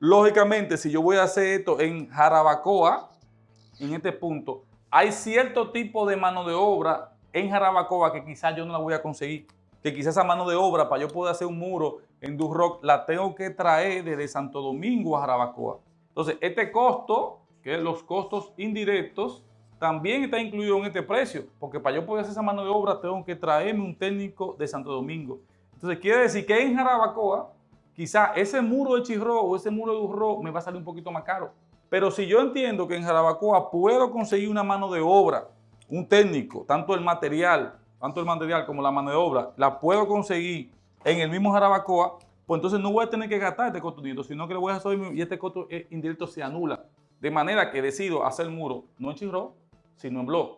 Lógicamente, si yo voy a hacer esto en Jarabacoa, en este punto, hay cierto tipo de mano de obra en Jarabacoa que quizás yo no la voy a conseguir. Que quizás esa mano de obra para yo poder hacer un muro en Durrock la tengo que traer desde Santo Domingo a Jarabacoa. Entonces, este costo, que es los costos indirectos, también está incluido en este precio, porque para yo poder hacer esa mano de obra tengo que traerme un técnico de Santo Domingo. Entonces, quiere decir que en Jarabacoa, quizá ese muro de Chirro o ese muro de Durrock me va a salir un poquito más caro. Pero si yo entiendo que en Jarabacoa puedo conseguir una mano de obra, un técnico, tanto el material, tanto el material como la mano de obra, la puedo conseguir en el mismo Jarabacoa, pues entonces no voy a tener que gastar este costo indirecto, sino que le voy a hacer y este costo indirecto se anula. De manera que decido hacer el muro no en Chirro, sino en blog.